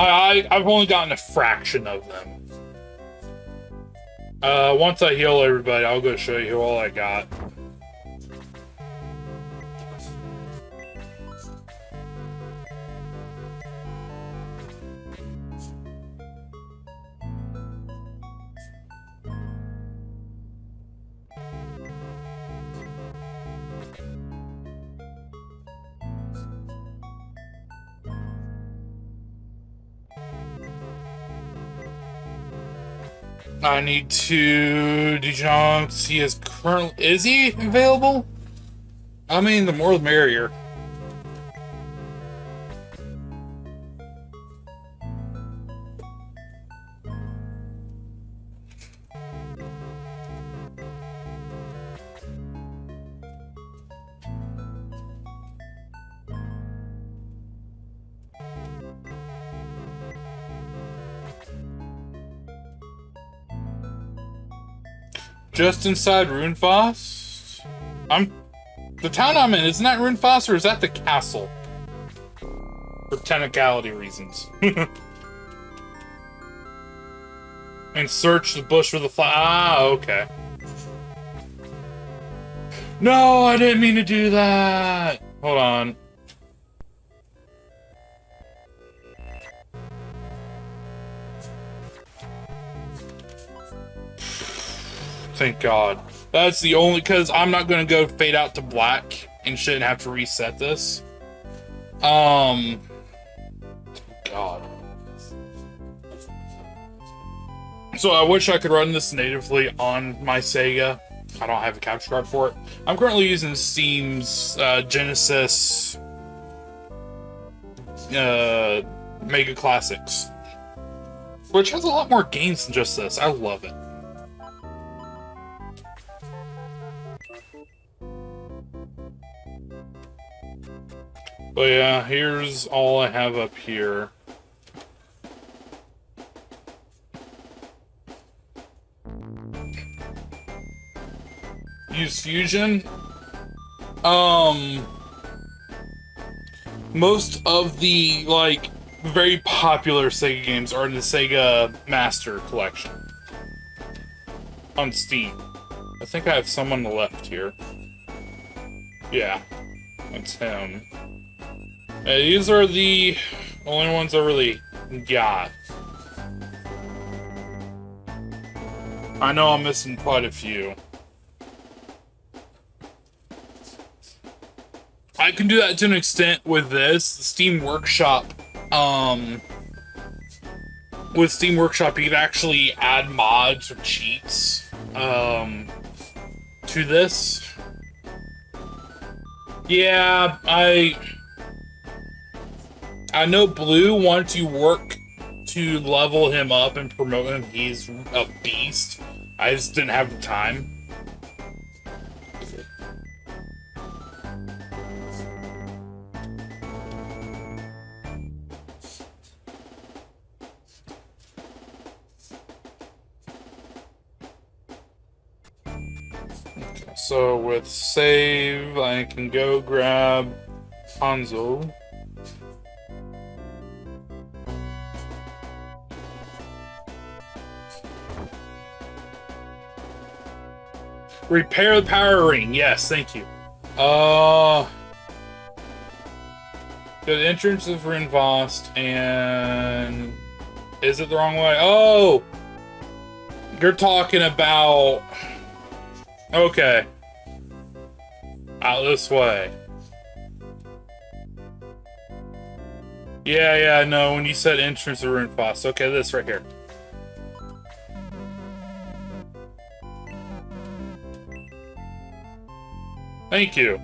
I, I I've only gotten a fraction of them. Uh, once I heal everybody, I'll go show you all I got. I need to. Did you see is current? Is he available? I mean, the more the merrier. Just inside Runefaust? I'm... The town I'm in, isn't that Runefaust or is that the castle? For technicality reasons. and search the bush for the fly. Ah, okay. No, I didn't mean to do that. Hold on. Thank God. That's the only, because I'm not to go fade out to black and shouldn't have to reset this. Um, God. So I wish I could run this natively on my Sega. I don't have a capture card for it. I'm currently using Steam's uh, Genesis uh, Mega Classics, which has a lot more games than just this. I love it. But yeah, here's all I have up here. Use Fusion. Um, most of the, like, very popular Sega games are in the Sega Master Collection. On Steam. I think I have some on the left here. Yeah, that's him. Uh, these are the only ones I really got. I know I'm missing quite a few. I can do that to an extent with this. The Steam Workshop, um... With Steam Workshop, you can actually add mods or cheats, um... To this. Yeah, I... I know Bleu, once you work to level him up and promote him, he's a beast. I just didn't have the time. So with save, I can go grab Hanzo. Repair the power ring. Yes, thank you. Uh, the entrance of Runefaust and is it the wrong way? Oh, you're talking about. Okay. Out this way. Yeah, yeah, no, when you said entrance of Runefaust. Okay, this right here. Thank you.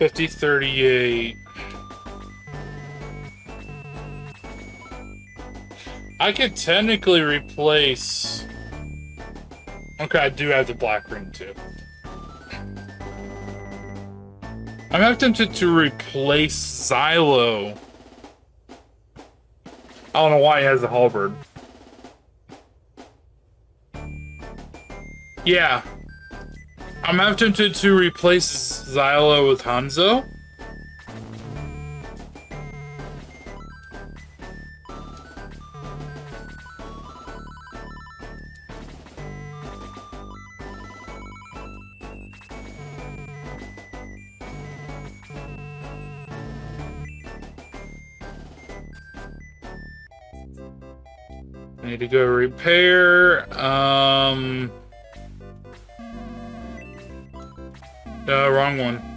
5038. I could technically replace... Okay, I do have the black ring too. I'm tempted to replace Zylo. I don't know why he has a halberd. Yeah. I'm tempted to replace Zylo with Hanzo. Need to go repair. Wrong one.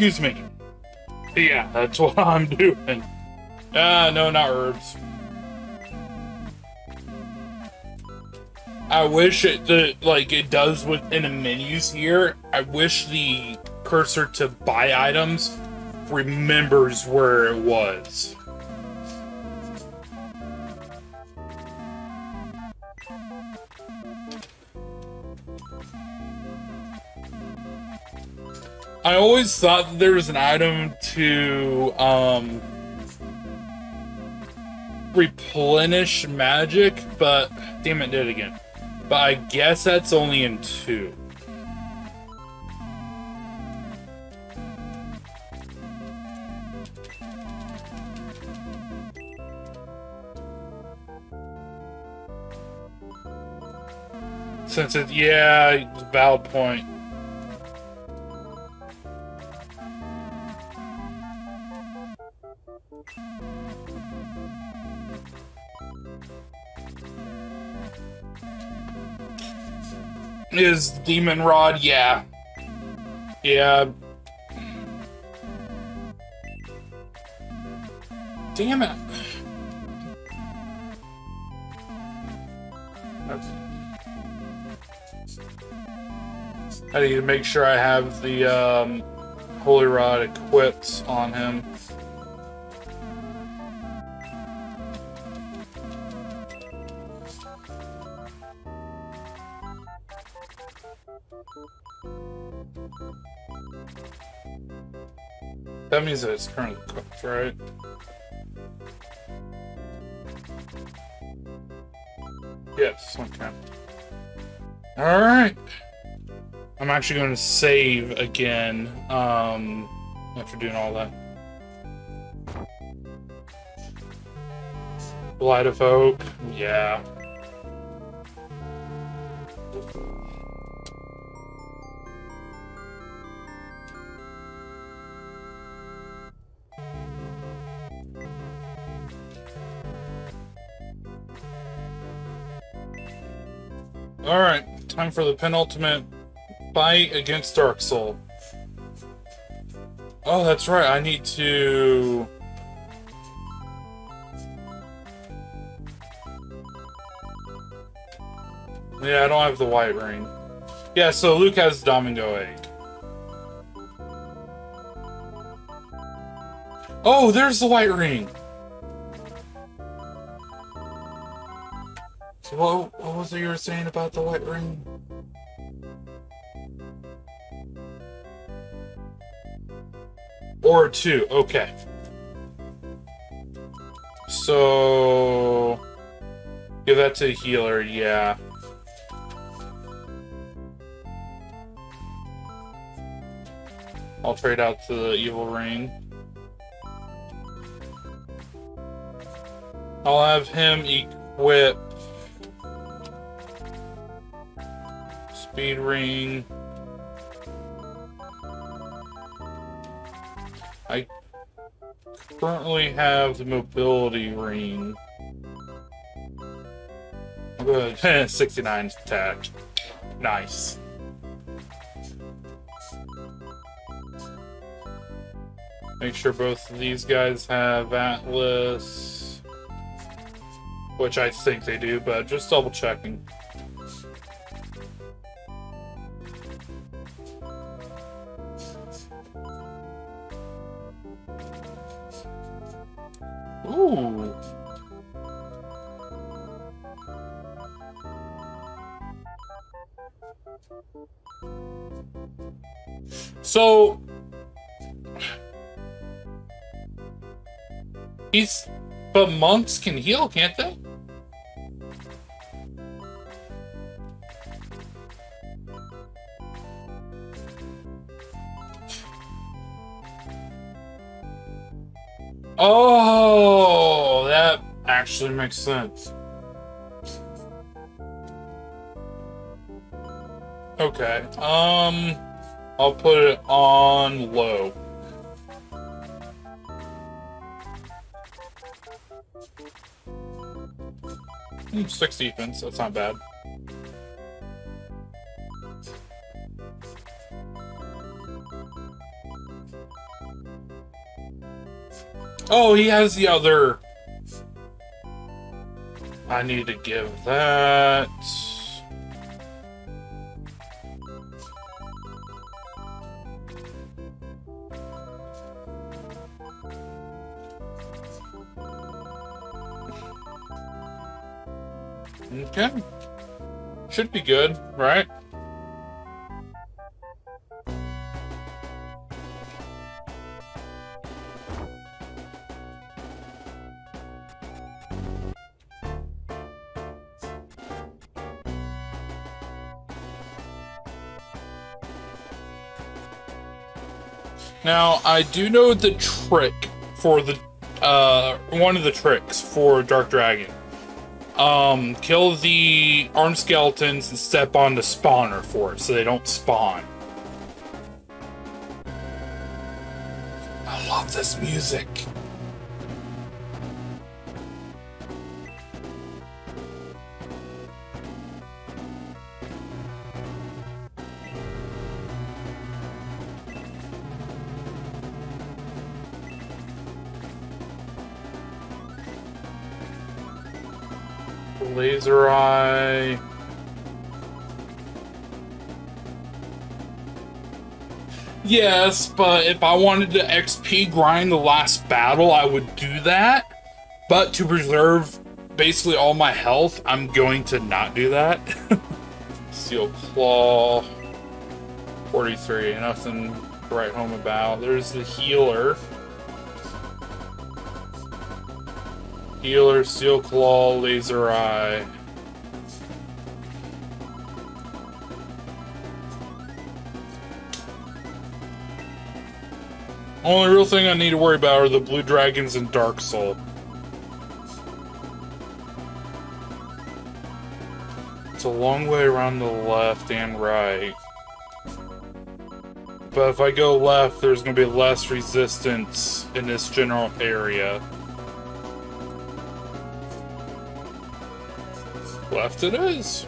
Excuse me. Yeah, that's what I'm doing. Ah, uh, no, not herbs. I wish it the like it does within the menus here. I wish the cursor to buy items remembers where it was. Always thought there was an item to um, replenish magic, but damn it, did it again. But I guess that's only in two. Since it, yeah, valid point. Is Demon Rod, yeah. Yeah. Damn it. I need to make sure I have the um, Holy Rod equipped on him. That means that it's currently cooked, right? Yes, okay. Alright. I'm actually going to save again um, after doing all that. Blight of Oak, yeah. Time for the penultimate fight against Dark Sol. Oh, that's right, I need to... Yeah, I don't have the white ring. Yeah, so Luke has Domingo egg. Oh, there's the white ring! So what, what was it you were saying about the white ring? Or two, okay. So... Give that to the healer, yeah. I'll trade out to the evil ring. I'll have him equip Speed ring. Currently have the mobility ring. Good. 69 attack. Nice. Make sure both of these guys have Atlas. Which I think they do, but just double checking. So he's but monks can heal, can't they? Oh, that actually makes sense. Okay, um, I'll put it on low. Hmm, six defense, that's not bad. Oh, he has the other. I need to give that. Okay. Should be good, right? Now, I do know the trick for the, uh, one of the tricks for Dark Dragon. Um, kill the arm skeletons and step on the spawner for it so they don't spawn. I love this music. Laser Eye. Yes, but if I wanted to XP grind the last battle, I would do that. But to preserve basically all my health, I'm going to not do that. Steel Claw. 43, nothing to write home about. There's the healer. Healer, Steel Claw, Laser Eye. Only real thing I need to worry about are the Blue Dragons and Dark Sol. It's a long way around the left and right. But if I go left, there's going to be less resistance in this general area. Left it is.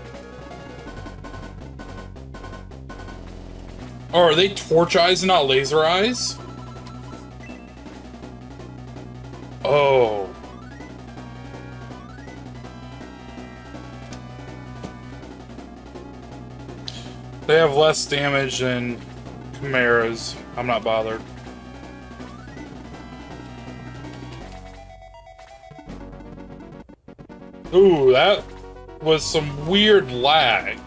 Oh, are they torch eyes not laser eyes? Oh. They have less damage than Chimeras. I'm not bothered. Ooh, that was some weird lag.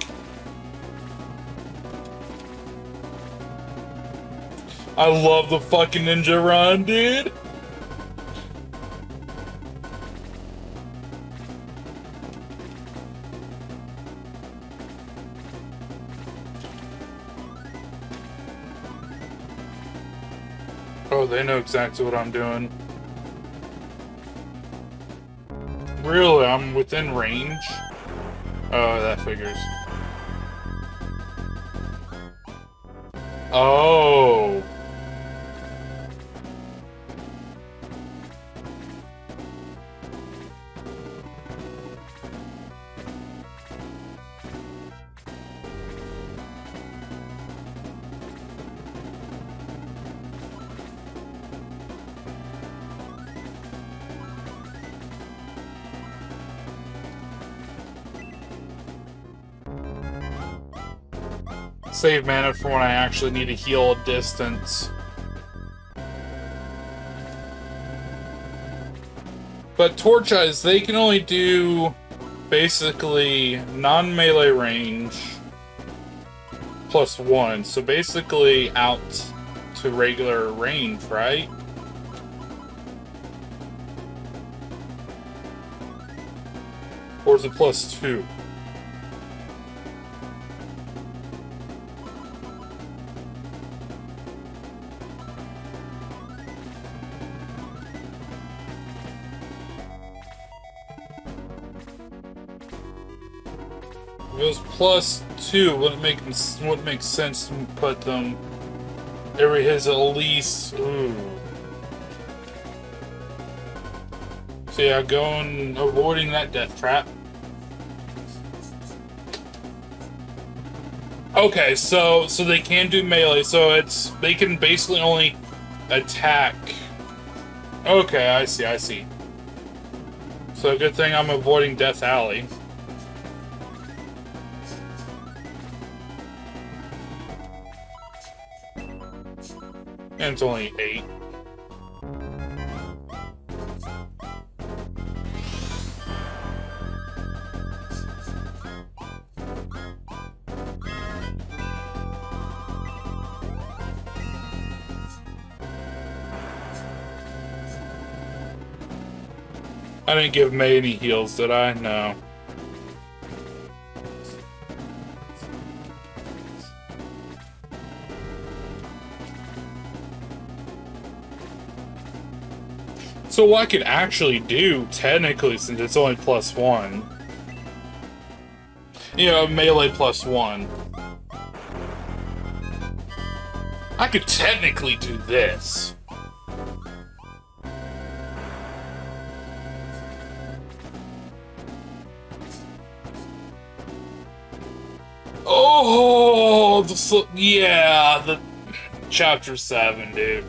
I love the fucking ninja run, dude. Oh, they know exactly what I'm doing. Really, I'm within range? Oh, that figures. Oh! Save mana for when I actually need to heal a distance. But Torch Eyes, they can only do basically non-melee range plus one. So basically out to regular range, right? Or is it plus two? Plus two, wouldn't make wouldn't make sense to put um, them. Every his at least. Ooh. So yeah, going avoiding that death trap. Okay, so so they can do melee, so it's they can basically only attack. Okay, I see, I see. So good thing I'm avoiding Death Alley. And it's only eight. I didn't give Mae any heals, did I? No. So what I could actually do, technically, since it's only plus one, you know, melee plus one, I could technically do this. Oh, the, yeah, the chapter seven, dude.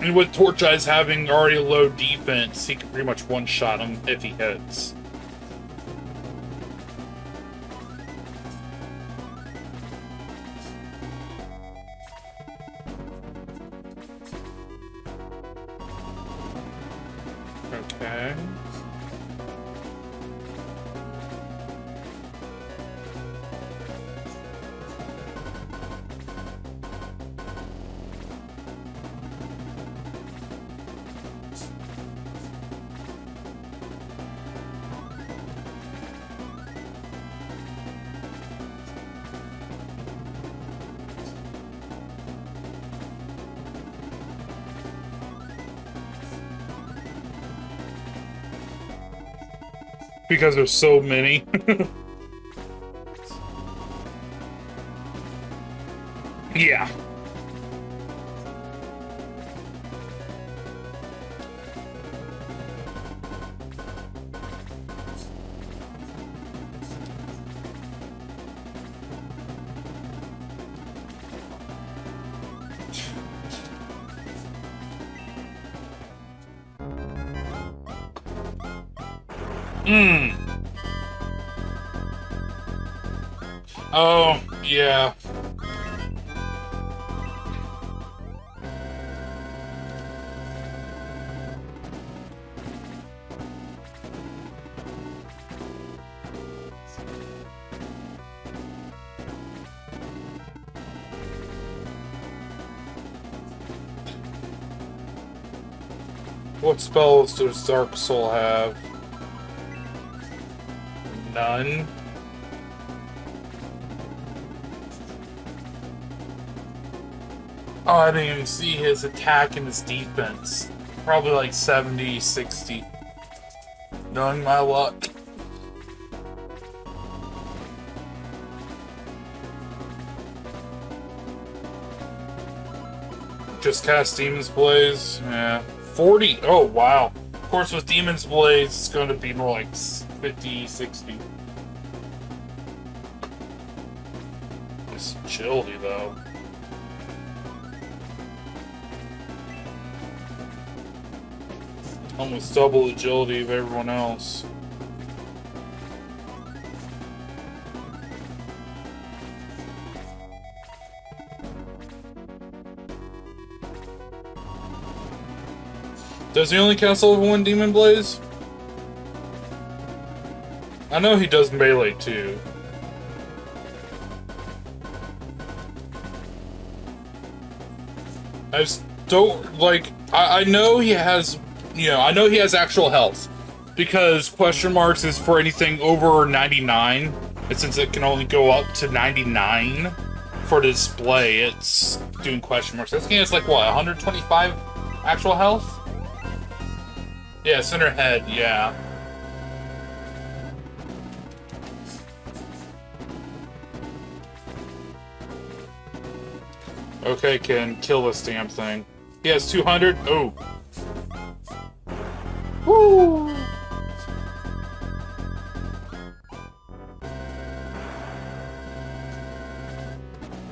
And with Torch Eyes having already low defense, he can pretty much one-shot him if he hits. Because there's so many. yeah. Hmm. Oh, yeah. What spells does Dark Sol have? Oh, I didn't even see his attack and his defense. Probably like 70, 60. knowing my luck. Just cast Demon's Blaze. Yeah. 40. Oh, wow. Of course, with Demon's Blaze, it's going to be more like 50, 60. Chilly, though. Almost double agility of everyone else. Does he only cast level 1 Demon Blaze? I know he does melee too. I just don't like I, I know he has you know, I know he has actual health. Because question marks is for anything over 99. And since it can only go up to 99 for display, it's doing question marks. This game is like what, 125 actual health? Yeah, center head, yeah. Okay, can kill this damn thing. He has 200. Oh. Woo!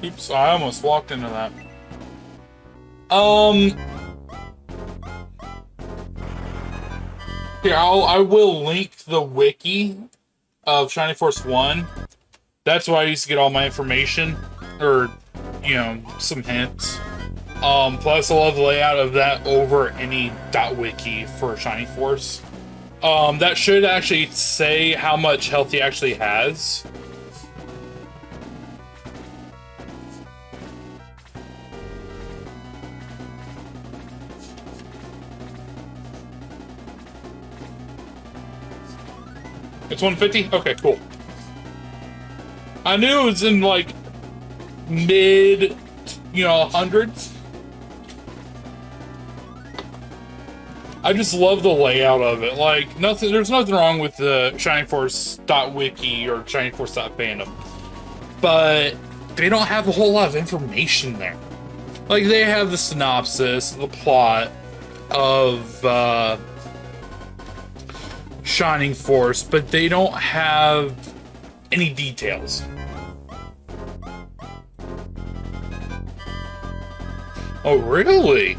Oops, I almost walked into that. Um, Here, I'll, I will link the wiki of Shining Force 1. That's why I used to get all my information, or, you know, some hints. Um, plus, I love the layout of that over any dot .wiki for Shining Force. Um, that should actually say how much health he actually has. It's 150? Okay, cool. I knew it was in like mid, you know, hundreds. I just love the layout of it. Like nothing, there's nothing wrong with the Shining Force dot wiki or Shining Force fandom, but they don't have a whole lot of information there. Like they have the synopsis, the plot of. Uh, Shining Force, but they don't have any details. Oh, really?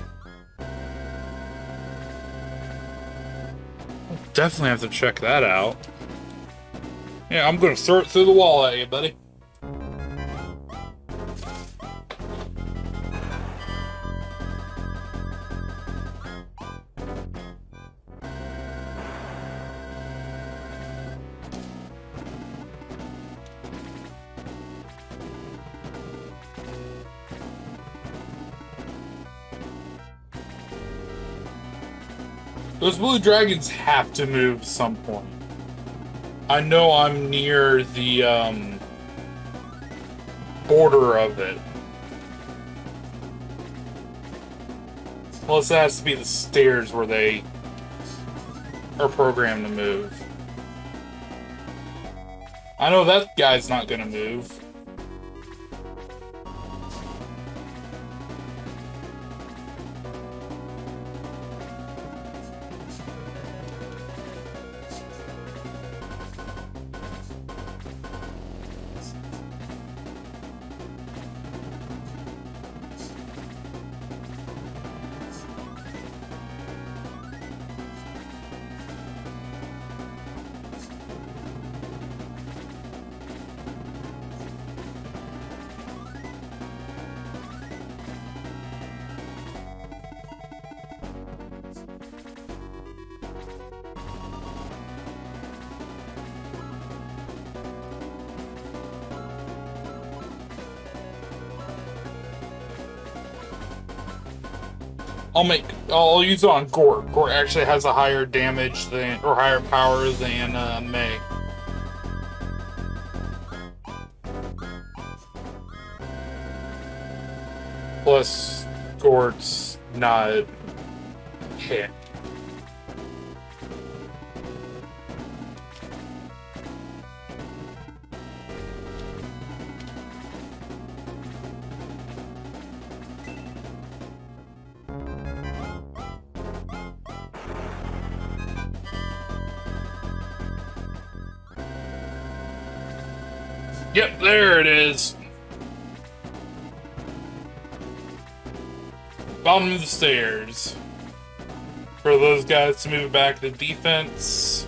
I'll definitely have to check that out. Yeah, I'm gonna throw it through the wall at you, buddy. Those blue dragons have to move some point. I know I'm near the um, border of it. Plus, it has to be the stairs where they are programmed to move. I know that guy's not gonna move. Make I'll use it on Gort. Gort actually has a higher damage than or higher power than uh, Mae. Plus, Gort's not hit. Yep, there it is. Bottom of the stairs. For those guys to move back to defense.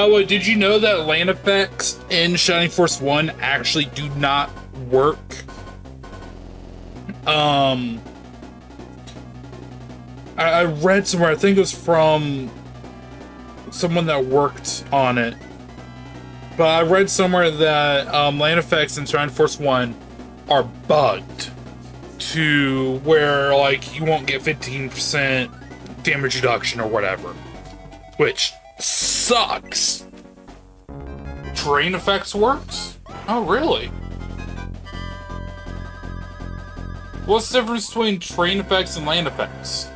By the way, did you know that land effects in Shining Force 1 actually do not work? Um, I, I read somewhere, I think it was from someone that worked on it. But I read somewhere that um, land effects in Shining Force 1 are bugged to where, like, you won't get 15% damage reduction or whatever. Which sucks. Terrain effects works? Oh, really? What's the difference between terrain effects and land effects?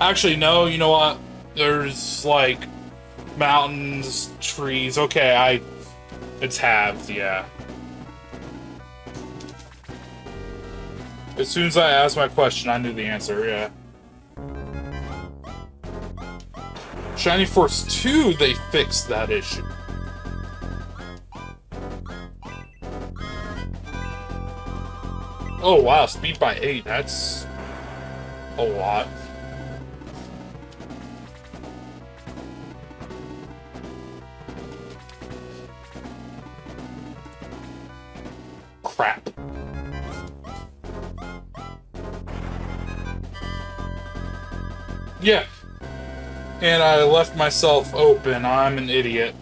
Actually, no, you know what? There's, like, mountains, trees. Okay, I... It's halved, yeah. As soon as I asked my question, I knew the answer, yeah. Shining Force 2, they fixed that issue. Oh wow, speed by 8, that's a lot. Crap. Yeah, and I left myself open. I'm an idiot.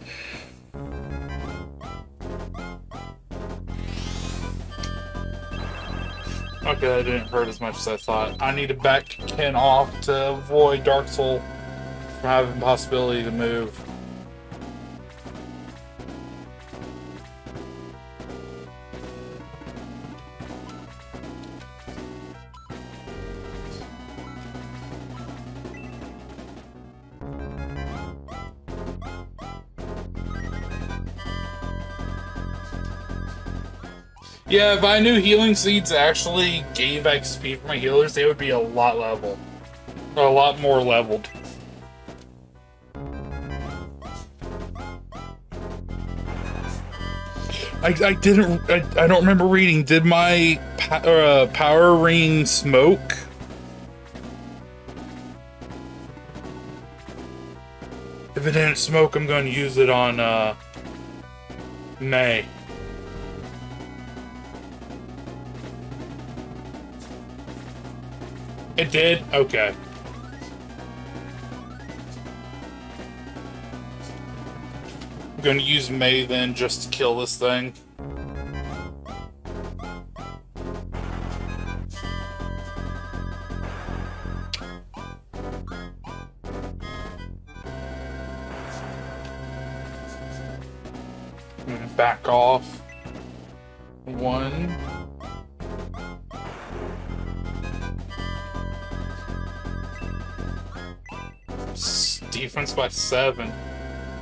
Okay, that didn't hurt as much as I thought. I need to back Ken off to avoid Dark Sol from having the possibility to move. Yeah, if I knew healing seeds actually gave XP for my healers, they would be a lot level. A lot more leveled. I, I didn't, I, I don't remember reading. Did my uh, power ring smoke? If it didn't smoke, I'm going to use it on uh, Mae. It did? Okay. I'm going to use Mae then just to kill this thing. By seven.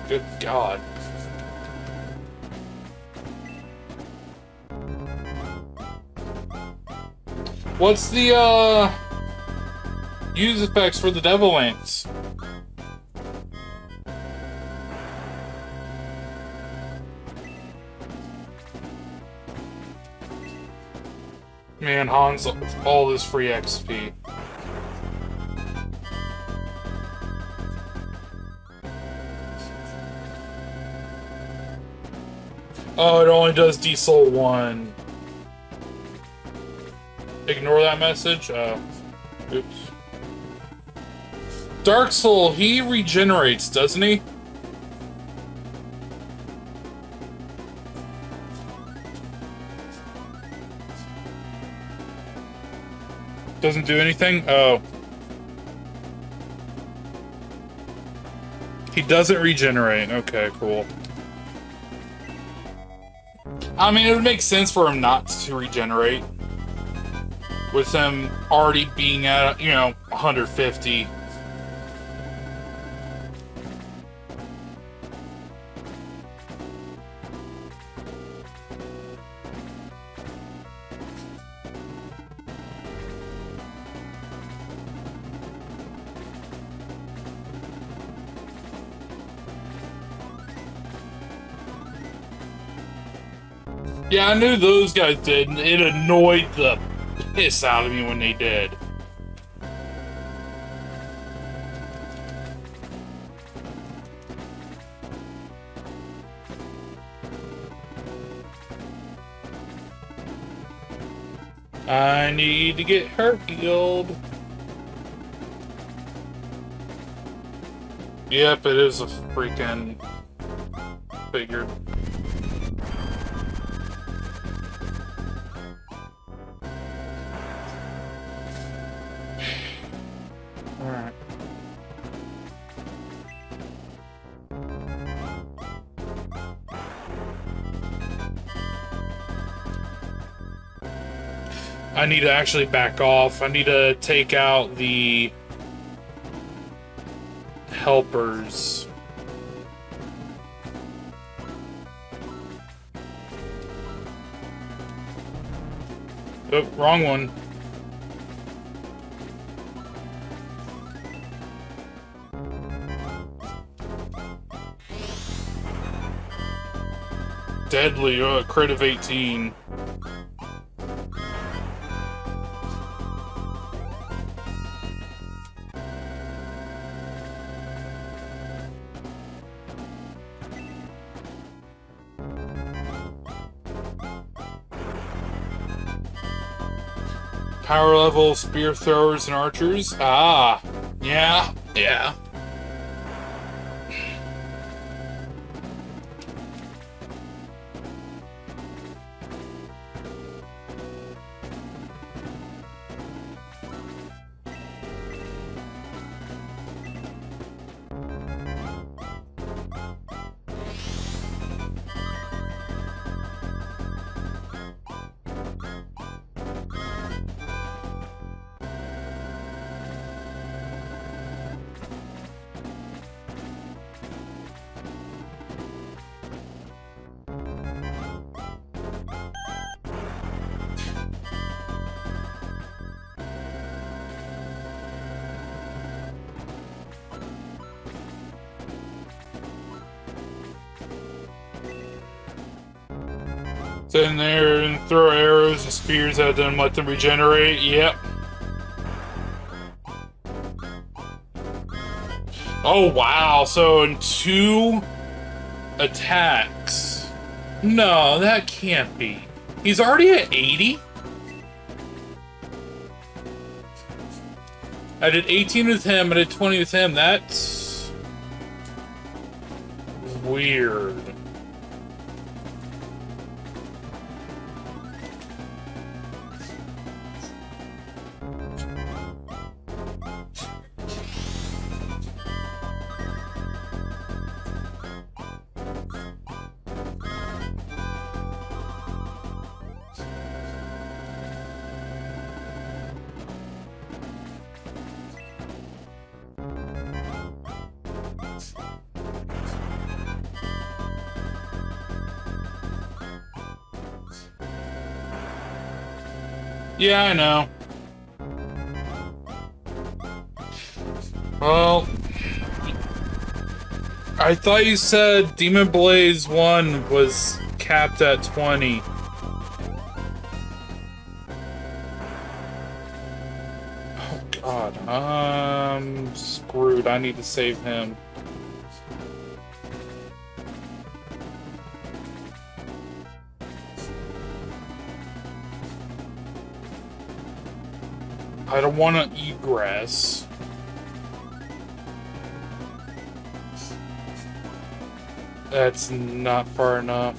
Good God. What's the, uh, use effects for the Devil Ants? Man, Hans, all this free XP. Oh, it only does Desoul 1. Ignore that message? Oh. Oops. Dark Sol, he regenerates, doesn't he? Doesn't do anything? Oh. He doesn't regenerate. Okay, cool. I mean, it would make sense for him not to regenerate. With him already being at, you know, 150. Yeah, I knew those guys did, and it annoyed the piss out of me when they did. I need to get her healed. Yep, it is a freaking figure. Need to actually back off. I need to take out the helpers. Oh, wrong one. Deadly, oh, crit of 18. Power level spear throwers and archers. Ah, yeah, yeah. Arrows and spears let them regenerate. Yep. Oh, wow. So in two attacks. No, that can't be. He's already at 80? I did 18 with him, I did 20 with him. That's... weird. Yeah, I know. Well... I thought you said Demon Blaze 1 was capped at 20. Oh god, I'm screwed. I need to save him. I don't want to eat grass. That's not far enough.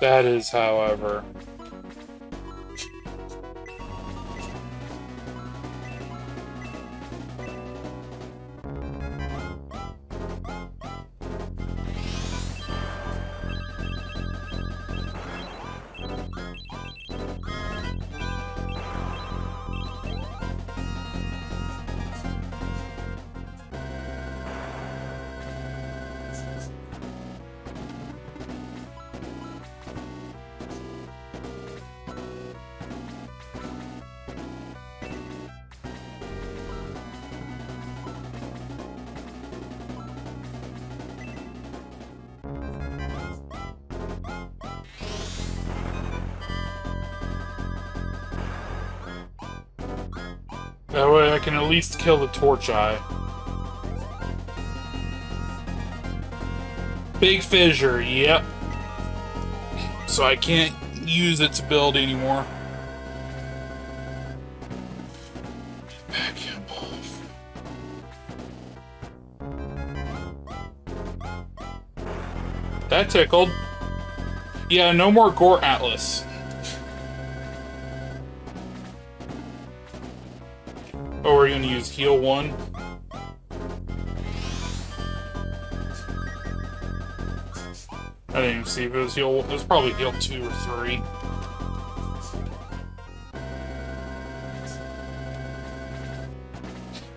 That is, however. I can at least kill the torch eye. Big fissure, yep. So I can't use its ability anymore. Back him off. That tickled. Yeah, no more Gore Atlas. Use heal one. I didn't even see if it was heal. It was probably heal two or three.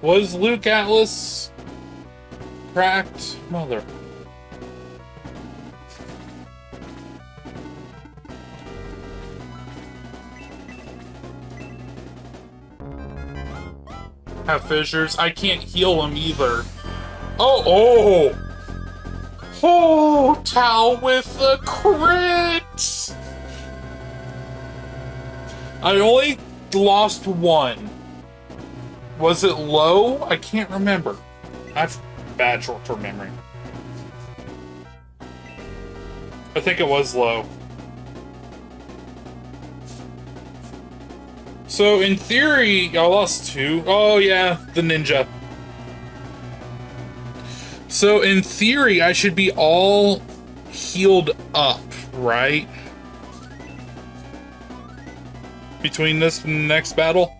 Was Luke Atlas cracked? Mother. Have fissures. I can't heal him either. Oh, oh! Oh, Tao with the crit! I only lost one. Was it low? I can't remember. I've bad short-term memory. I think it was low. So in theory, I lost two. Oh yeah, the ninja. So in theory, I should be all healed up, right? Between this and the next battle?